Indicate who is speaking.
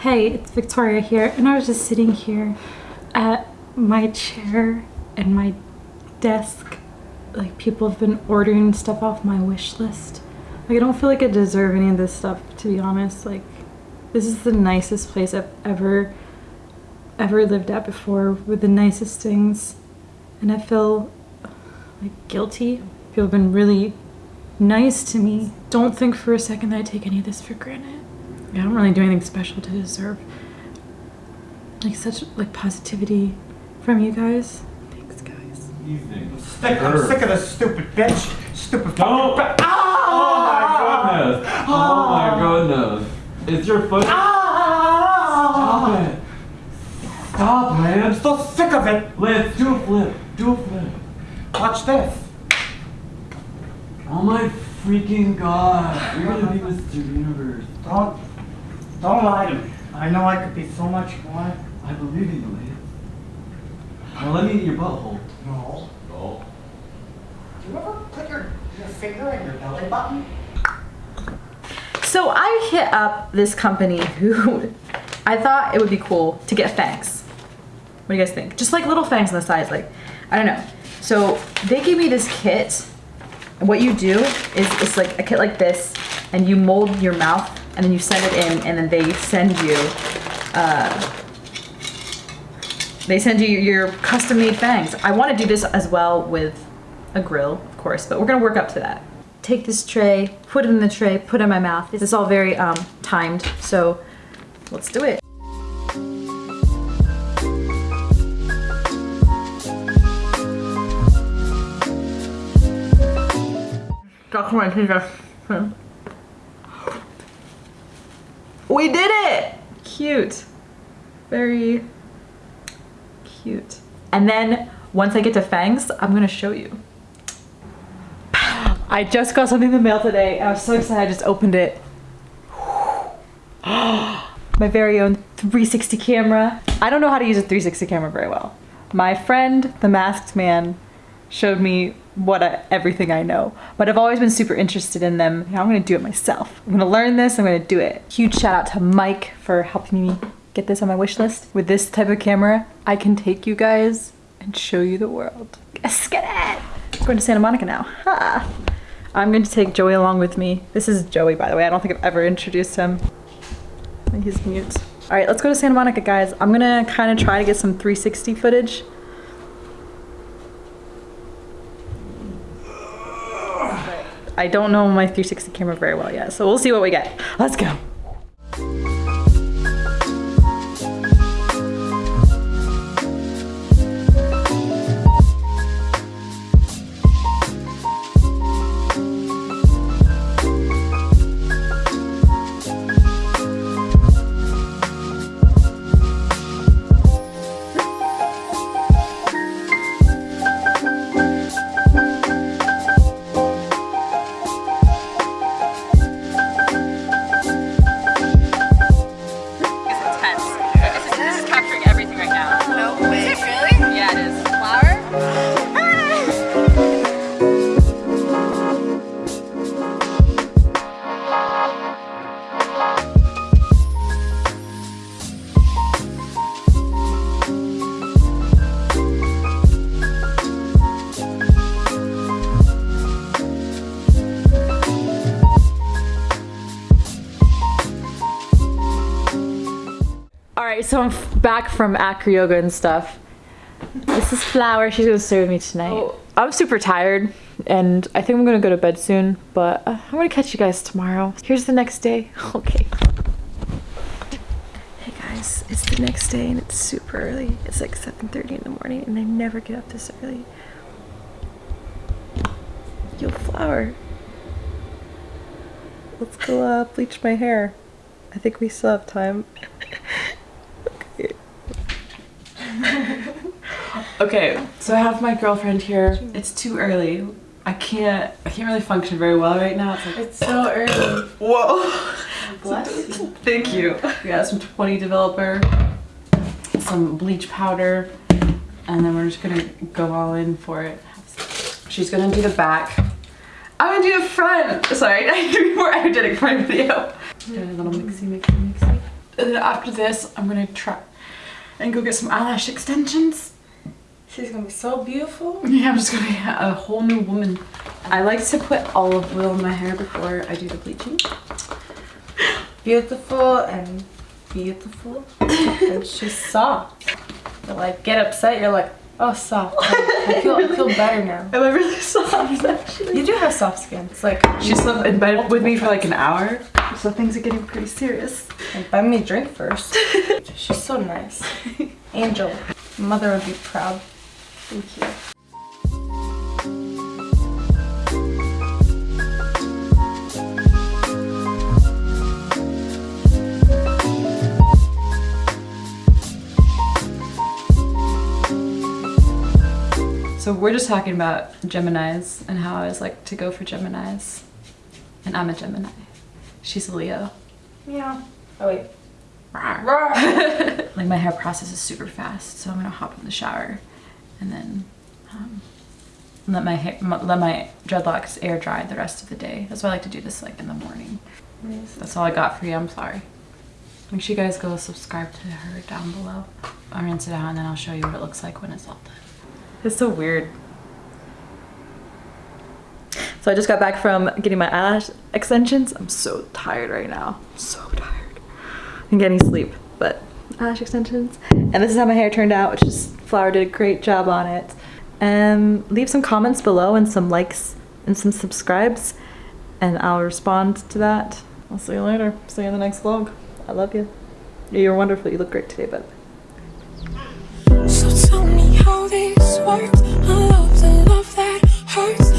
Speaker 1: Hey, it's Victoria here, and I was just sitting here at my chair and my desk. Like, people have been ordering stuff off my wish list. Like, I don't feel like I deserve any of this stuff, to be honest. Like, this is the nicest place I've ever, ever lived at before, with the nicest things. And I feel like guilty. People have been really nice to me. Don't think for a second that I take any of this for granted. I don't really do anything special to deserve like such like positivity from you guys. Thanks, guys.
Speaker 2: Evening.
Speaker 3: Sick, I'm sick of this stupid bitch. Stupid
Speaker 2: Don't-
Speaker 3: fucking bitch.
Speaker 2: Oh my goodness! Oh my goodness! It's your foot. Ah. Stop it! Stop,
Speaker 3: it.
Speaker 2: I'm
Speaker 3: so sick of it.
Speaker 2: Lance, do a flip. Do a flip.
Speaker 3: Watch this.
Speaker 2: Oh my freaking god! You're gonna be Mr. Universe.
Speaker 3: Don't, don't lie to me. I know I could be so much more.
Speaker 2: I believe in you, Lance. Now let me eat your butthole.
Speaker 3: No.
Speaker 2: Oh.
Speaker 3: Do you ever put your, your finger in your belly button?
Speaker 4: So I hit up this company who I thought it would be cool to get fangs. What do you guys think? Just like little fangs on the sides, like, I don't know. So they gave me this kit. And what you do is it's like a kit like this, and you mold your mouth, and then you send it in, and then they send you, uh, they send you your custom made fangs. I want to do this as well with a grill, of course, but we're gonna work up to that. Take this tray, put it in the tray, put it in my mouth. This is all very um, timed, so let's do it. We did it! Cute. Very cute. And then once I get to fangs, I'm gonna show you. I just got something in the mail today. I was so excited. I just opened it. My very own 360 camera. I don't know how to use a 360 camera very well. My friend, the masked man, showed me what I, everything I know, but I've always been super interested in them. Now I'm gonna do it myself. I'm gonna learn this, I'm gonna do it. Huge shout out to Mike for helping me get this on my wish list. With this type of camera, I can take you guys and show you the world. Let's get it! Going to Santa Monica now. Ha! I'm going to take Joey along with me. This is Joey, by the way. I don't think I've ever introduced him. He's mute. All right, let's go to Santa Monica, guys. I'm gonna kind of try to get some 360 footage. I don't know my 360 camera very well yet, so we'll see what we get. Let's go. Right, so I'm back from acro yoga and stuff. This is Flower. She's gonna serve me tonight. I'm super tired, and I think I'm gonna go to bed soon. But uh, I'm gonna catch you guys tomorrow. Here's the next day. Okay. Hey guys, it's the next day, and it's super early. It's like 7:30 in the morning, and I never get up this early. Yo, Flower. Let's go uh, bleach my hair. I think we still have time. Okay,
Speaker 1: so I have my girlfriend here. It's too early.
Speaker 4: I can't I can't really function very well right now. It's like
Speaker 5: It's so early.
Speaker 4: whoa.
Speaker 5: Bless you.
Speaker 4: Thank you. We got some 20 developer, some bleach powder, and then we're just gonna go all in for it. She's gonna do the back. I'm gonna do the front. Sorry, I do more energetic for my video. Do a little mixy, mixy, mixy. And then after this, I'm gonna try and go get some eyelash extensions.
Speaker 5: She's gonna be so beautiful.
Speaker 4: Yeah, I'm just gonna be a whole new woman. I like to put olive oil in my hair before I do the bleaching.
Speaker 5: Beautiful and beautiful. and she's soft. Like get upset, you're like, oh soft. Like, I feel I feel better now.
Speaker 4: Am I really soft actually?
Speaker 5: You do have soft skin. It's like
Speaker 4: She slept in bed with me for like an hour, so things are getting pretty serious.
Speaker 5: like, buy me a drink first. She's so nice. Angel. Mother would be proud. Thank you.
Speaker 4: So we're just talking about Geminis and how I was like to go for Geminis. And I'm a Gemini. She's a Leo.
Speaker 5: Yeah. Oh wait.
Speaker 4: like my hair process is super fast, so I'm gonna hop in the shower and then um, let my hair, let my dreadlocks air dry the rest of the day. That's why I like to do this like in the morning. That's all I got for you. I'm sorry. Make sure you guys go subscribe to her down below. I'll rinse it out and then I'll show you what it looks like when it's all done.
Speaker 6: It's so weird. So I just got back from getting my eyelash extensions. I'm so tired right now. I'm So tired. I'm getting sleep, but eyelash extensions. And this is how my hair turned out, which is Flower did a great job on it. Um, leave some comments below and some likes and some subscribes and I'll respond to that. I'll see you later. See you in the next vlog. I love you. You're wonderful. You look great today, bud.
Speaker 7: So tell me how this works. I love the love that hurts.